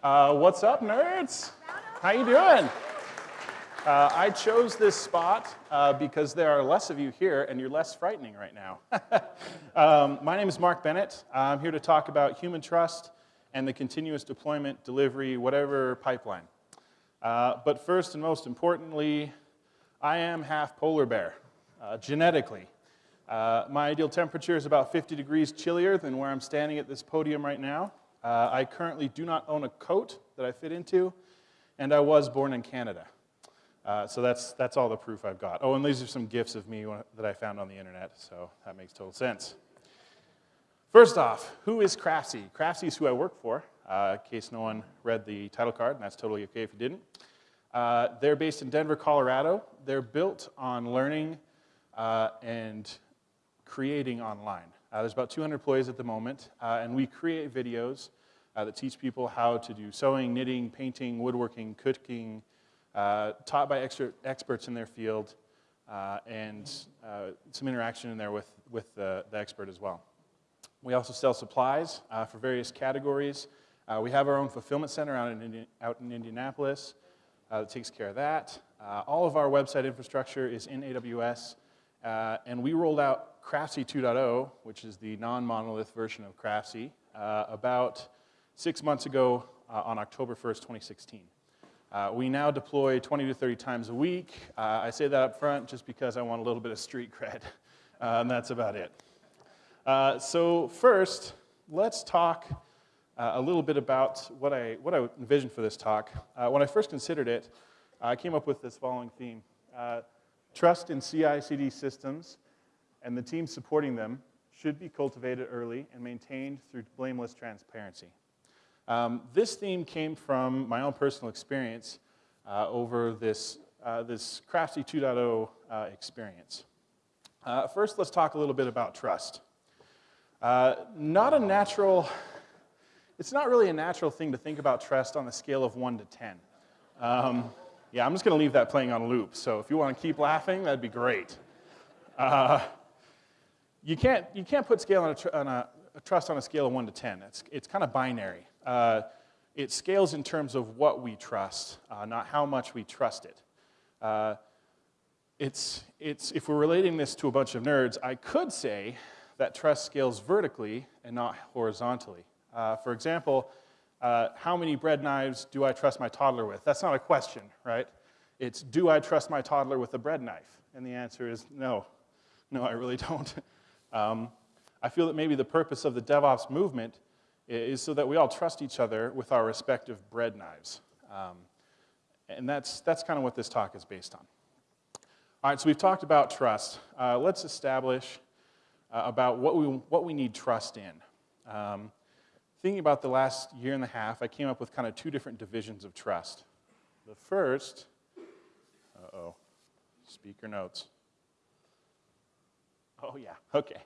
Uh, what's up, nerds? How you doing? Uh, I chose this spot uh, because there are less of you here and you're less frightening right now. um, my name is Mark Bennett. I'm here to talk about human trust and the continuous deployment, delivery, whatever pipeline. Uh, but first and most importantly, I am half polar bear, uh, genetically. Uh, my ideal temperature is about 50 degrees chillier than where I'm standing at this podium right now. Uh, I currently do not own a coat that I fit into, and I was born in Canada. Uh, so that's, that's all the proof I've got. Oh, and these are some gifs of me that I found on the internet, so that makes total sense. First off, who is Craftsy? Craftsy is who I work for, uh, in case no one read the title card, and that's totally okay if you didn't. Uh, they're based in Denver, Colorado. They're built on learning uh, and creating online. Uh, there's about 200 employees at the moment, uh, and we create videos uh, that teach people how to do sewing, knitting, painting, woodworking, cooking, uh, taught by expert, experts in their field, uh, and uh, some interaction in there with, with the, the, expert as well. We also sell supplies for various categories. we have our own fulfillment center out in, Indi out in Indianapolis that takes care of that. all of our website infrastructure is in AWS, and we rolled out Craftsy 2.0, which is the non-monolith version of Craftsy, uh, about six months ago uh, on October 1st, 2016. Uh, we now deploy 20 to 30 times a week. Uh, I say that up front just because I want a little bit of street cred, uh, and that's about it. Uh, so first, let's talk a little bit about what I, what I envisioned for this talk. when I first considered it, I came up with this following theme. Trust in CI-CD systems and the teams supporting them should be cultivated early and maintained through blameless transparency. Um, this theme came from my own personal experience uh, over this, uh, this Craftsy 2.0 uh, experience. Uh, first, let's talk a little bit about trust. Uh, not a natural, it's not really a natural thing to think about trust on a scale of 1 to 10. Um, yeah, I'm just going to leave that playing on a loop, so if you want to keep laughing, that'd be great. Uh, you can't, you can't put scale on, a, on a, a, trust on a scale of 1 to 10. It's, it's kind of binary. Uh, it scales in terms of what we trust, uh, not how much we trust it. Uh, it's, it's, if we're relating this to a bunch of nerds, I could say that trust scales vertically and not horizontally. Uh, for example, uh, how many bread knives do I trust my toddler with? That's not a question, right? It's do I trust my toddler with a bread knife? And the answer is no. No, I really don't. Um, I feel that maybe the purpose of the DevOps movement is so that we all trust each other with our respective bread knives. Um, and that's, that's kind of what this talk is based on. All right, so we've talked about trust. Uh, let's establish uh, about what we, what we need trust in. Um, thinking about the last year and a half, I came up with kind of two different divisions of trust. The first, uh-oh, speaker notes. Oh, yeah, okay.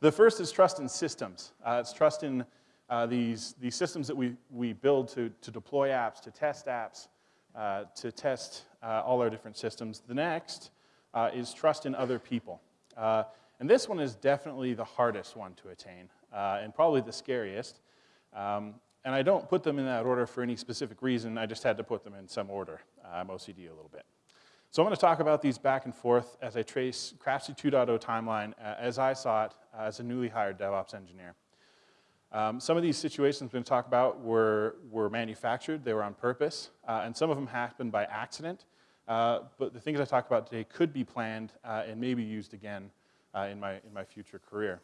The first is trust in systems. Uh, it's trust in uh, these, these systems that we, we build to, to deploy apps, to test apps, uh, to test uh, all our different systems. The next uh, is trust in other people. Uh, and this one is definitely the hardest one to attain and probably the scariest. Um, and I don't put them in that order for any specific reason. I just had to put them in some order. I'm OCD a little bit. So I'm going to talk about these back and forth as I trace Craftsy 2.0 timeline uh, as I saw it uh, as a newly hired DevOps engineer. Um, some of these situations I'm going to talk about were, were manufactured, they were on purpose, uh, and some of them happened by accident. Uh, but the things I talk about today could be planned uh, and maybe used again uh, in, my, in my future career.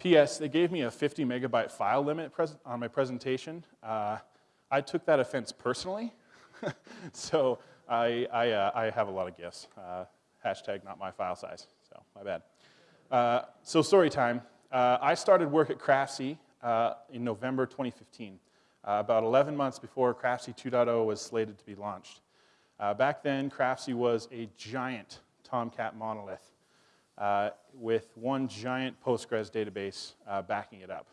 P.S. They gave me a 50 megabyte file limit on my presentation. I took that offense personally. so I, I, uh, I have a lot of gifts. Uh, hashtag not my file size, so my bad. Uh, so story time. Uh, I started work at Craftsy uh, in November 2015, uh, about 11 months before Craftsy 2.0 was slated to be launched. back then, Craftsy was a giant Tomcat monolith with one giant Postgres database backing it up.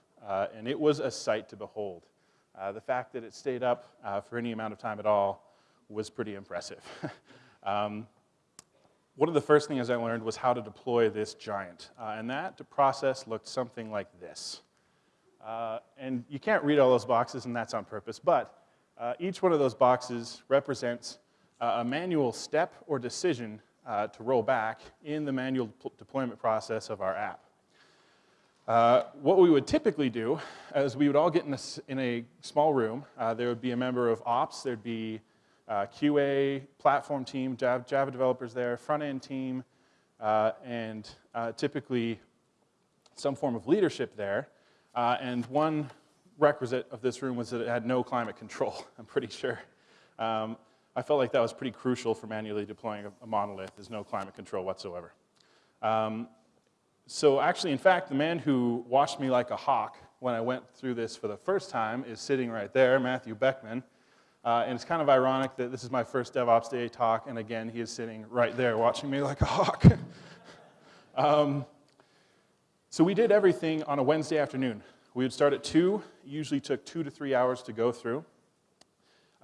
and it was a sight to behold. the fact that it stayed up for any amount of time at all was pretty impressive. um, one of the first things I learned was how to deploy this giant. Uh, and that process looked something like this. Uh, and you can't read all those boxes, and that's on purpose, but uh, each one of those boxes represents uh, a manual step or decision uh, to roll back in the manual deployment process of our app. Uh, what we would typically do is we would all get in a, in a small room. Uh, there would be a member of ops, there'd be uh, QA, platform team, Java, developers there, front end team, uh, and uh, typically some form of leadership there. And one requisite of this room was that it had no climate control, I'm pretty sure. Um, I felt like that was pretty crucial for manually deploying a, a monolith. There's no climate control whatsoever. Um, so actually, in fact, the man who watched me like a hawk when I went through this for the first time is sitting right there, Matthew Beckman. Uh, and it's kind of ironic that this is my first DevOps Day talk, and again, he is sitting right there watching me like a hawk. um, so we did everything on a Wednesday afternoon. We would start at 2, usually took two to three hours to go through.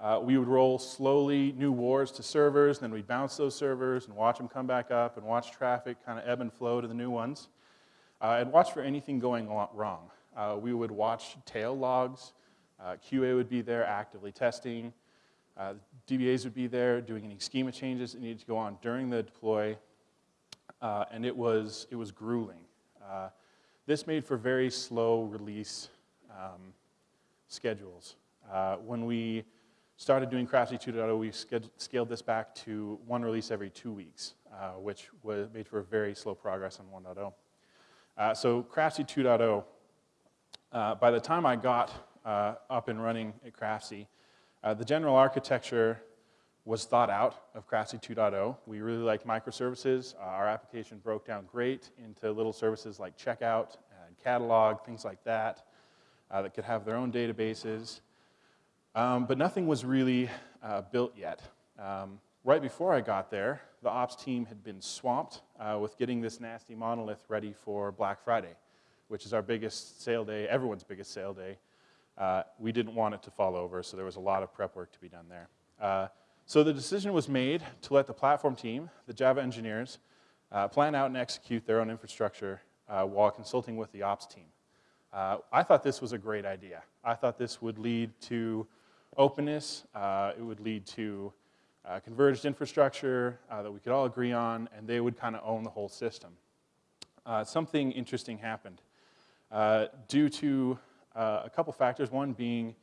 Uh, we would roll slowly new wars to servers, then we'd bounce those servers and watch them come back up and watch traffic kind of ebb and flow to the new ones. Uh, and watch for anything going wrong. Uh, we would watch tail logs. Uh, QA would be there actively testing. Uh, DBAs would be there doing any schema changes that needed to go on during the deploy. Uh, and it was, it was grueling. this made for very slow release um, schedules. when we started doing Craftsy 2.0, we scaled this back to one release every two weeks, uh, which was made for very slow progress on 1.0. Uh, so Craftsy 2.0, uh, by the time I got uh, up and running at Craftsy, uh, the general architecture was thought out of Craftsy 2.0. We really liked microservices. Uh, our application broke down great into little services like checkout and catalog, things like that, that could have their own databases. Um, but nothing was really uh, built yet. Um, right before I got there, the ops team had been swamped uh, with getting this nasty monolith ready for Black Friday, which is our biggest sale day, everyone's biggest sale day. Uh, we didn't want it to fall over, so there was a lot of prep work to be done there. Uh, so the decision was made to let the platform team, the Java engineers, uh, plan out and execute their own infrastructure uh, while consulting with the ops team. I thought this was a great idea. I thought this would lead to openness. Uh, it would lead to uh, converged infrastructure uh, that we could all agree on, and they would kind of own the whole system. Uh, something interesting happened. Uh, due to a couple factors, one being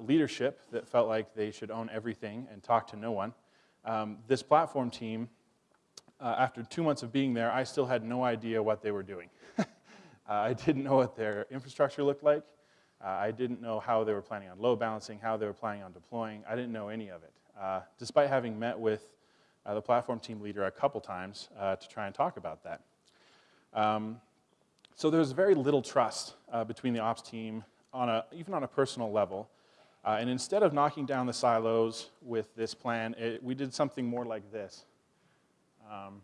leadership that felt like they should own everything and talk to no one. Um, this platform team, after two months of being there, I still had no idea what they were doing. I didn't know what their infrastructure looked like. Uh, I didn't know how they were planning on load balancing, how they were planning on deploying. I didn't know any of it. Uh, despite having met with uh, the platform team leader a couple times uh, to try and talk about that. Um, so there's very little trust uh, between the ops team, on a, even on a personal level. Uh, and instead of knocking down the silos with this plan, it, we did something more like this. Um,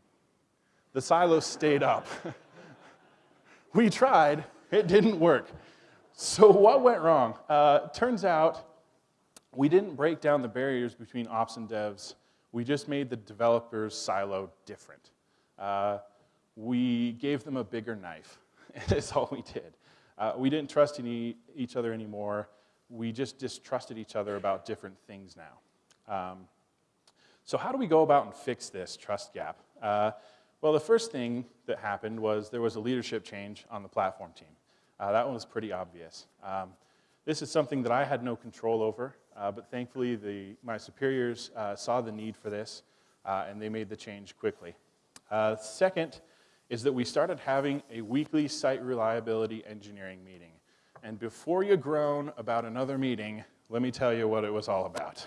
the silos stayed up. we tried, it didn't work. So what went wrong? Uh, turns out we didn't break down the barriers between ops and devs. We just made the developers silo different. Uh, we gave them a bigger knife. That's all we did. Uh, we didn't trust any, each other anymore. We just distrusted each other about different things now. Um, so how do we go about and fix this trust gap? Uh, well, the first thing that happened was there was a leadership change on the platform team. Uh, that one was pretty obvious. Um, this is something that I had no control over, uh, but thankfully the, my superiors uh, saw the need for this uh, and they made the change quickly. Uh, second is that we started having a weekly site reliability engineering meeting. And before you groan about another meeting, let me tell you what it was all about.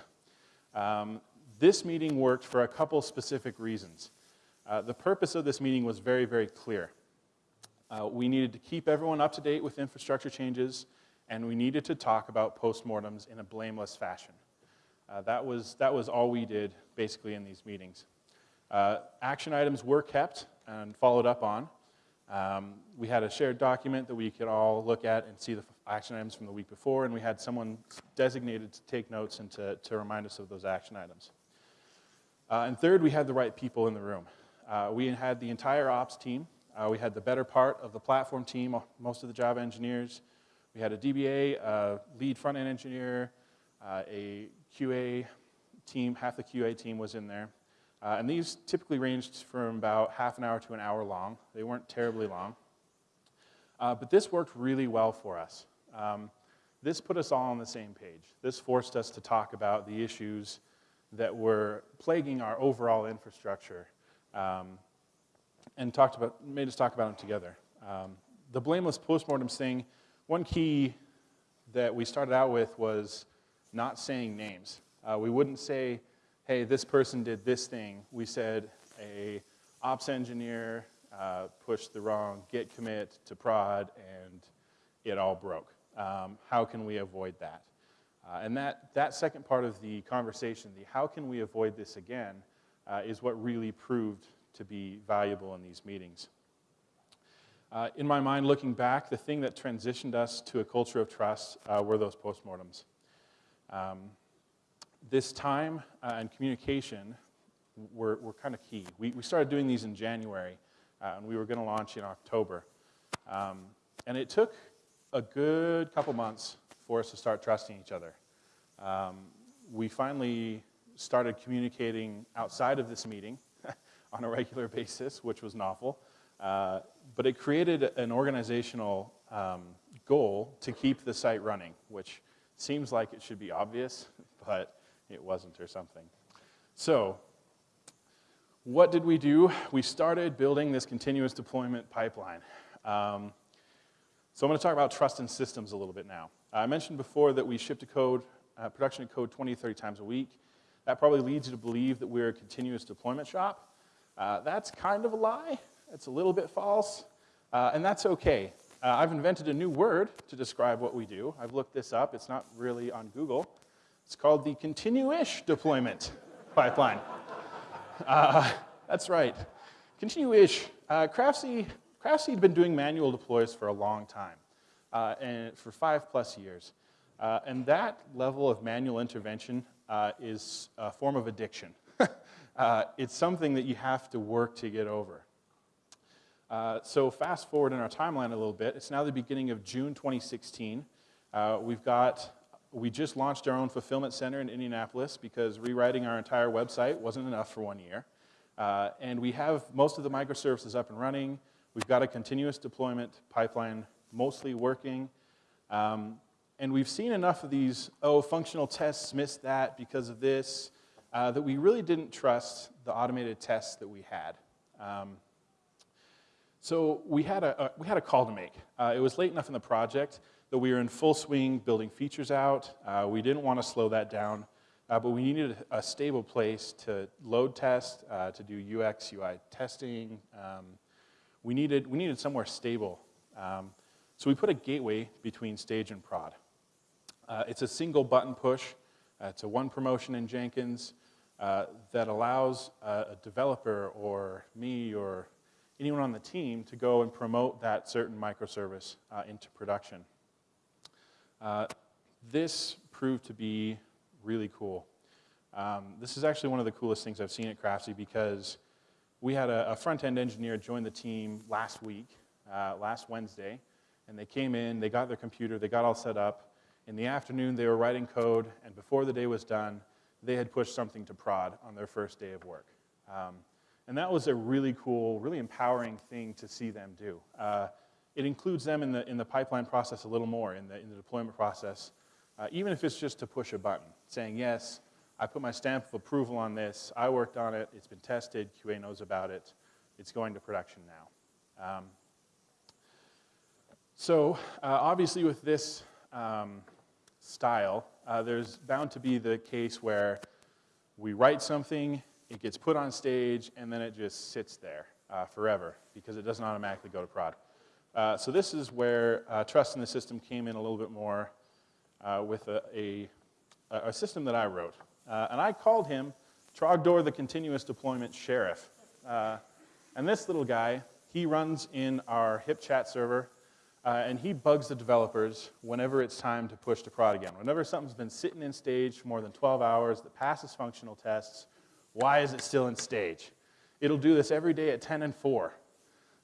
Um, this meeting worked for a couple specific reasons. Uh, the purpose of this meeting was very, very clear. Uh, we needed to keep everyone up to date with infrastructure changes, and we needed to talk about postmortems in a blameless fashion. Uh, that, was, that was all we did basically in these meetings. Uh, action items were kept and followed up on. Um, we had a shared document that we could all look at and see the action items from the week before, and we had someone designated to take notes and to, to remind us of those action items. Uh, and third, we had the right people in the room. Uh, we had the entire ops team uh, we had the better part of the platform team, most of the Java engineers. we had a DBA, a lead front-end engineer, uh, a QA team, half the QA team was in there. Uh, and these typically ranged from about half an hour to an hour long. They weren't terribly long. Uh, but this worked really well for us. Um, this put us all on the same page. This forced us to talk about the issues that were plaguing our overall infrastructure um, and talked about, made us talk about them together. Um, the blameless postmortem thing, one key that we started out with was not saying names. Uh, we wouldn't say, hey, this person did this thing. We said a ops engineer uh, pushed the wrong git commit to prod and it all broke. Um, how can we avoid that? Uh, and that, that second part of the conversation, the how can we avoid this again, uh, is what really proved to be valuable in these meetings. Uh, in my mind, looking back, the thing that transitioned us to a culture of trust uh, were those postmortems. Um, this time uh, and communication were, were kind of key. We, we started doing these in January, uh, and we were going to launch in October. Um, and it took a good couple months for us to start trusting each other. Um, we finally started communicating outside of this meeting on a regular basis, which was novel. Uh, but it created an organizational um, goal to keep the site running, which seems like it should be obvious, but it wasn't or something. So what did we do? We started building this continuous deployment pipeline. Um, so I'm going to talk about trust in systems a little bit now. I mentioned before that we ship to code, uh, production code 20, 30 times a week. That probably leads you to believe that we're a continuous deployment shop. Uh, that's kind of a lie. It's a little bit false, uh, and that's okay. Uh, I've invented a new word to describe what we do. I've looked this up. It's not really on Google. It's called the continue-ish deployment pipeline. Uh, that's right. Continue-ish. Uh, Craftsy, Craftsy had been doing manual deploys for a long time, uh, and for five plus years. Uh, and that level of manual intervention is a form of addiction. Uh, it's something that you have to work to get over. Uh, so fast forward in our timeline a little bit. It's now the beginning of June 2016. Uh, we've got, we just launched our own fulfillment center in Indianapolis because rewriting our entire website wasn't enough for one year. Uh, and we have most of the microservices up and running. We've got a continuous deployment pipeline mostly working. Um, and we've seen enough of these, oh, functional tests missed that because of this, uh, that we really didn't trust the automated tests that we had. Um, so we had a, a, we had a call to make. Uh, it was late enough in the project that we were in full swing building features out. Uh, we didn't want to slow that down, uh, but we needed a stable place to load test, uh, to do UX, UI testing. Um, we, needed, we needed somewhere stable. Um, so we put a gateway between stage and prod. Uh, it's a single button push. Uh, it's a one promotion in Jenkins that allows uh, a developer or me or anyone on the team to go and promote that certain microservice uh, into production. Uh, this proved to be really cool. Um, this is actually one of the coolest things I've seen at Craftsy because we had a, a front-end engineer join the team last week, last Wednesday, and they came in, they got their computer, they got all set up, in the afternoon, they were writing code, and before the day was done, they had pushed something to prod on their first day of work. Um, and that was a really cool, really empowering thing to see them do. Uh, it includes them in the, in the pipeline process a little more, in the, in the deployment process, uh, even if it's just to push a button, saying, yes, I put my stamp of approval on this, I worked on it, it's been tested, QA knows about it, it's going to production now. Um, so uh, obviously with this um, style, uh, there's bound to be the case where we write something, it gets put on stage, and then it just sits there uh, forever because it doesn't automatically go to prod. Uh, so this is where uh, trust in the system came in a little bit more uh, with a, a, a, system that I wrote. Uh, and I called him Trogdor the Continuous Deployment Sheriff. and this little guy, he runs in our HipChat server uh, and he bugs the developers whenever it's time to push to prod again. Whenever something's been sitting in stage for more than 12 hours that passes functional tests, why is it still in stage? It'll do this every day at 10 and 4.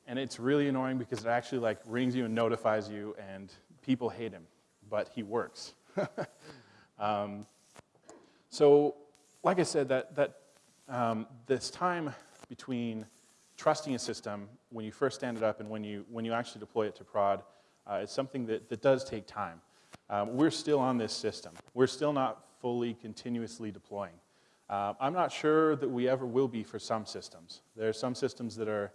And it's really annoying because it actually like rings you and notifies you and people hate him, but he works. um, so, like I said, that, that um, this time between trusting a system when you first stand it up and when you, when you actually deploy it to prod uh, is something that, that does take time. Um, we're still on this system. We're still not fully continuously deploying. Uh, I'm not sure that we ever will be for some systems. There are some systems that are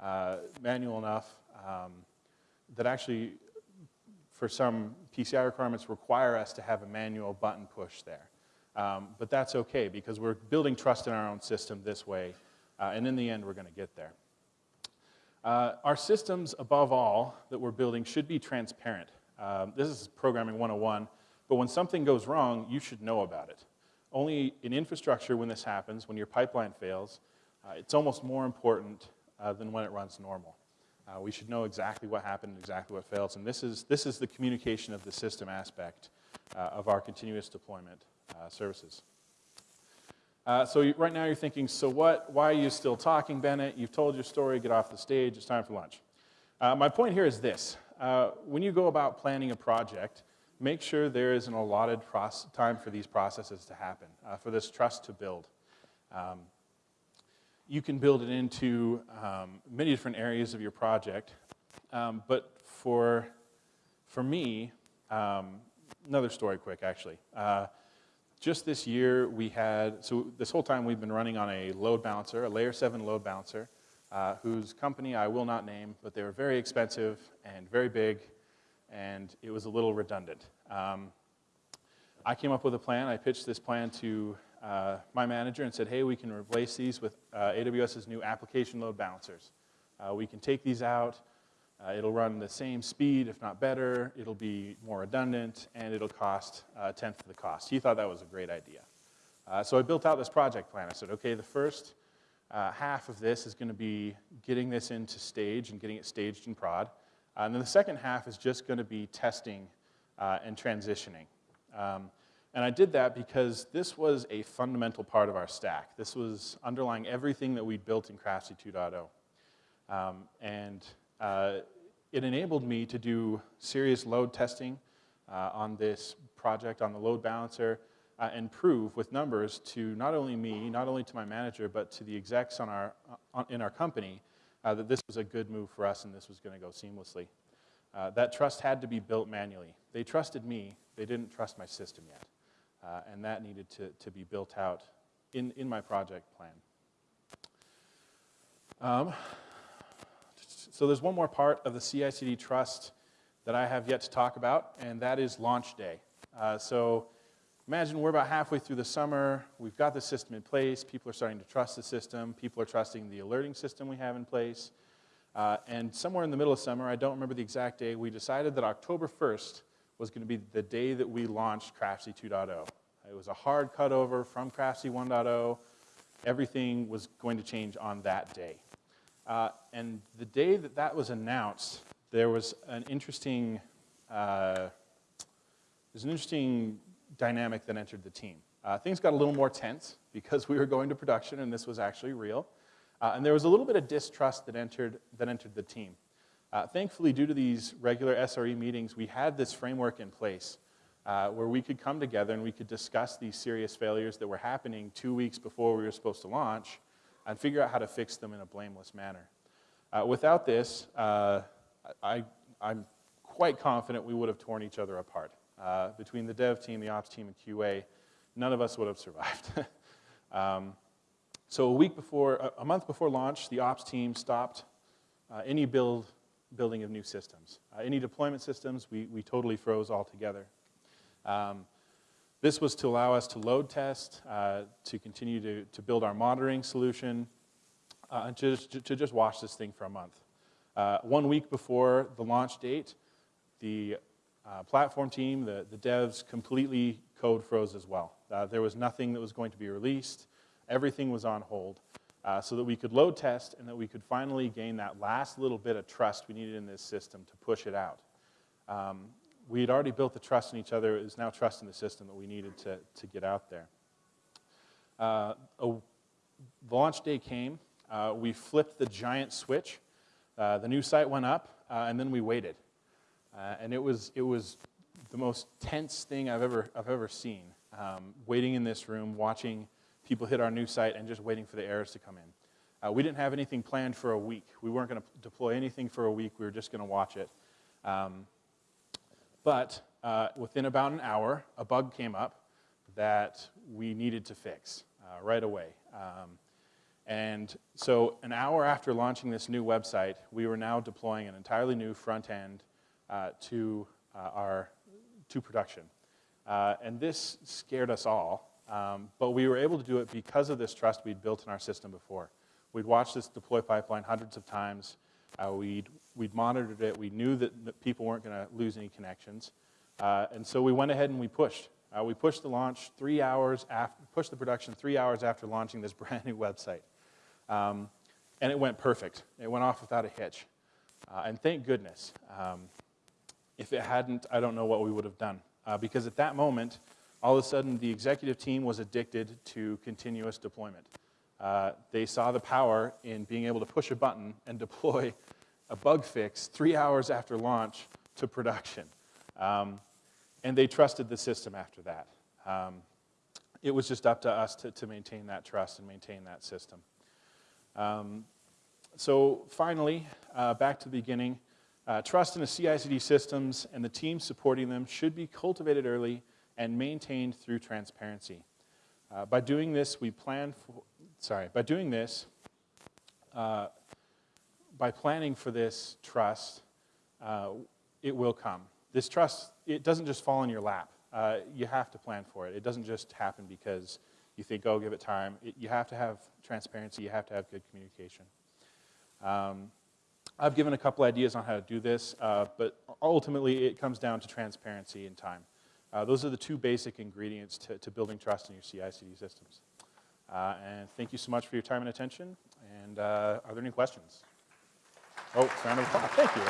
uh, manual enough um, that actually, for some PCI requirements, require us to have a manual button push there. Um, but that's okay because we're building trust in our own system this way, uh, and in the end, we're going to get there. Uh, our systems, above all, that we're building should be transparent. Um, this is programming 101, but when something goes wrong, you should know about it. Only in infrastructure, when this happens, when your pipeline fails, uh, it's almost more important uh, than when it runs normal. Uh, we should know exactly what happened, and exactly what fails, and this is, this is the communication of the system aspect uh, of our continuous deployment uh, services. Uh, so you, right now you're thinking, so what? Why are you still talking, Bennett? You've told your story. Get off the stage. It's time for lunch. Uh, my point here is this: uh, when you go about planning a project, make sure there is an allotted time for these processes to happen, uh, for this trust to build. Um, you can build it into um, many different areas of your project, um, but for for me, um, another story, quick actually. Just this year, we had, so this whole time we've been running on a load balancer, a layer 7 load balancer, uh, whose company I will not name, but they were very expensive and very big, and it was a little redundant. Um, I came up with a plan. I pitched this plan to uh, my manager and said, hey, we can replace these with uh, AWS's new application load balancers. Uh, we can take these out, uh, it'll run the same speed, if not better. It'll be more redundant, and it'll cost uh, a tenth of the cost. He thought that was a great idea. Uh, so I built out this project plan. I said, okay, the first uh, half of this is going to be getting this into stage and getting it staged in prod. Uh, and then the second half is just going to be testing uh, and transitioning. Um, and I did that because this was a fundamental part of our stack. This was underlying everything that we'd built in Craftsy 2.0. Um, and uh, it enabled me to do serious load testing uh, on this project, on the load balancer, uh, and prove with numbers to not only me, not only to my manager, but to the execs on our, on, in our company uh, that this was a good move for us and this was going to go seamlessly. Uh, that trust had to be built manually. They trusted me, they didn't trust my system yet. Uh, and that needed to, to be built out in, in my project plan. Um, so there's one more part of the CI/CD trust that I have yet to talk about, and that is launch day. Uh, so imagine we're about halfway through the summer. We've got the system in place. People are starting to trust the system. People are trusting the alerting system we have in place. Uh, and somewhere in the middle of summer, I don't remember the exact day, we decided that October 1st was going to be the day that we launched Craftsy 2.0. It was a hard cutover from Craftsy 1.0. Everything was going to change on that day. Uh, and the day that that was announced, there was an interesting, uh, there's an interesting dynamic that entered the team. Uh, things got a little more tense because we were going to production and this was actually real. Uh, and there was a little bit of distrust that entered, that entered the team. Uh, thankfully, due to these regular SRE meetings, we had this framework in place uh, where we could come together and we could discuss these serious failures that were happening two weeks before we were supposed to launch and figure out how to fix them in a blameless manner. Uh, without this, uh, I, am quite confident we would have torn each other apart. Uh, between the dev team, the ops team, and QA, none of us would have survived. um, so a week before, a month before launch, the ops team stopped uh, any build, building of new systems. Uh, any deployment systems, we, we totally froze altogether. Um, this was to allow us to load test, uh, to continue to, to build our monitoring solution, uh, and to, to just watch this thing for a month. Uh, one week before the launch date, the uh, platform team, the, the devs, completely code froze as well. Uh, there was nothing that was going to be released. Everything was on hold uh, so that we could load test and that we could finally gain that last little bit of trust we needed in this system to push it out. Um, we had already built the trust in each other. It was now trust in the system that we needed to, to get out there. Uh, a, the launch day came. Uh, we flipped the giant switch. Uh, the new site went up, uh, and then we waited. Uh, and it was, it was the most tense thing I've ever, I've ever seen. Um, waiting in this room, watching people hit our new site, and just waiting for the errors to come in. Uh, we didn't have anything planned for a week. We weren't going to deploy anything for a week. We were just going to watch it. Um, but uh, within about an hour, a bug came up that we needed to fix uh, right away. Um, and so an hour after launching this new website, we were now deploying an entirely new front end uh, to uh, our to production. Uh, and this scared us all, um, but we were able to do it because of this trust we'd built in our system before. We'd watched this deploy pipeline hundreds of times. Uh, we'd, we'd monitored it. We knew that, people weren't going to lose any connections. Uh, and so we went ahead and we pushed. Uh, we pushed the launch three hours after, pushed the production three hours after launching this brand new website. Um, and it went perfect. It went off without a hitch. Uh, and thank goodness. Um, if it hadn't, I don't know what we would have done. Uh, because at that moment, all of a sudden, the executive team was addicted to continuous deployment. Uh, they saw the power in being able to push a button and deploy a bug fix three hours after launch to production. Um, and they trusted the system after that. Um, it was just up to us to, to, maintain that trust and maintain that system. Um, so finally, uh, back to the beginning, uh, trust in the CI/CD systems and the team supporting them should be cultivated early and maintained through transparency. Uh, by doing this, we plan for, sorry, by doing this, uh, by planning for this trust, uh, it will come. This trust, it doesn't just fall in your lap. Uh, you have to plan for it. It doesn't just happen because you think, oh, give it time. It, you have to have transparency. You have to have good communication. Um, I've given a couple ideas on how to do this, uh, but ultimately it comes down to transparency and time. Uh, those are the two basic ingredients to, to building trust in your CI/CD systems. Uh, and thank you so much for your time and attention. And uh, are there any questions? Oh, round of applause. Thank you.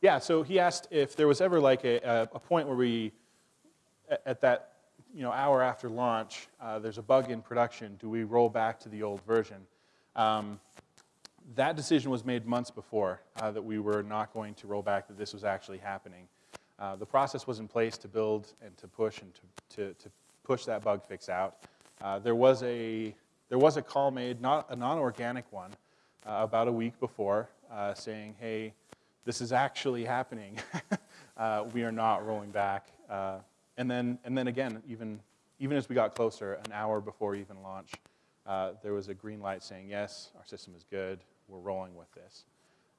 Yeah, so he asked if there was ever like a, a point where we, at that you know, hour after launch, uh, there's a bug in production, do we roll back to the old version? Um, that decision was made months before uh, that we were not going to roll back, that this was actually happening. Uh, the process was in place to build and to push and to, to, to push that bug fix out. Uh, there, was a, there was a call made, not a non-organic one, uh, about a week before uh, saying, hey, this is actually happening. we are not rolling back. And then, and then again, even, even as we got closer, an hour before even launch, uh, there was a green light saying, yes, our system is good, we're rolling with this.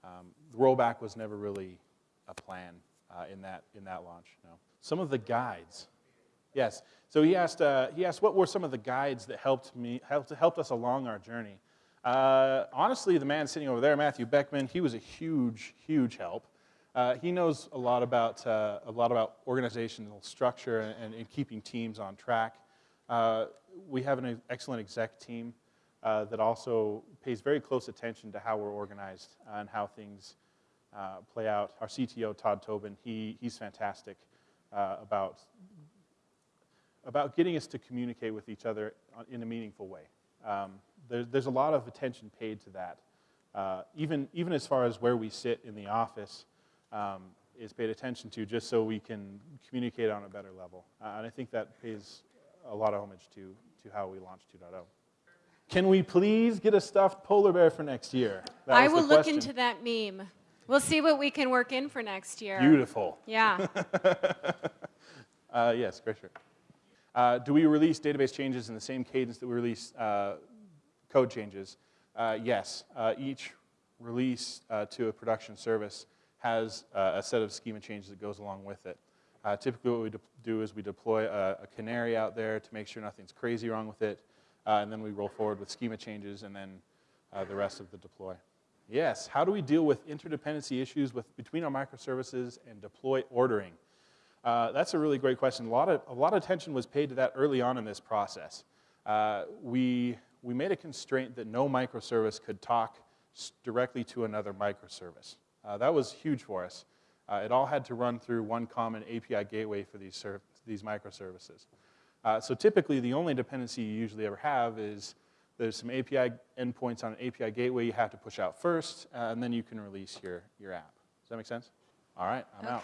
Um, the rollback was never really a plan uh, in, that, in that launch, no. Some of the guides, yes. So he asked, uh, he asked what were some of the guides that helped, me, helped, helped us along our journey. Uh, honestly, the man sitting over there, Matthew Beckman, he was a huge, huge help. Uh, he knows a lot about, uh, a lot about organizational structure and, and keeping teams on track. Uh, we have an excellent exec team uh, that also pays very close attention to how we're organized and how things play out. Our CTO, Todd Tobin, he, he's fantastic about, about getting us to communicate with each other in a meaningful way. Um, there, there's a lot of attention paid to that. even, even as far as where we sit in the office, um, is paid attention to just so we can communicate on a better level. Uh, and I think that pays a lot of homage to, to how we launched 2.0. Can we please get a stuffed polar bear for next year? That I will look into that meme. We'll see what we can work in for next year. Beautiful. Yeah. uh, yes, Grisher. Uh, do we release database changes in the same cadence that we release uh, code changes? Uh, yes. Uh, each release uh, to a production service has uh, a set of schema changes that goes along with it. Typically what we do is we deploy a, a, canary out there to make sure nothing's crazy wrong with it, and then we roll forward with schema changes and then the rest of the deploy. Yes, how do we deal with interdependency issues with, between our microservices and deploy ordering? Uh, that's a really great question. A lot, of, a lot of attention was paid to that early on in this process. Uh, we, we made a constraint that no microservice could talk directly to another microservice. Uh, that was huge for us. Uh, it all had to run through one common API gateway for these, these microservices. Uh, so typically, the only dependency you usually ever have is There's some API endpoints on an API gateway you have to push out first, and then you can release your, your app. Does that make sense? All right, I'm out.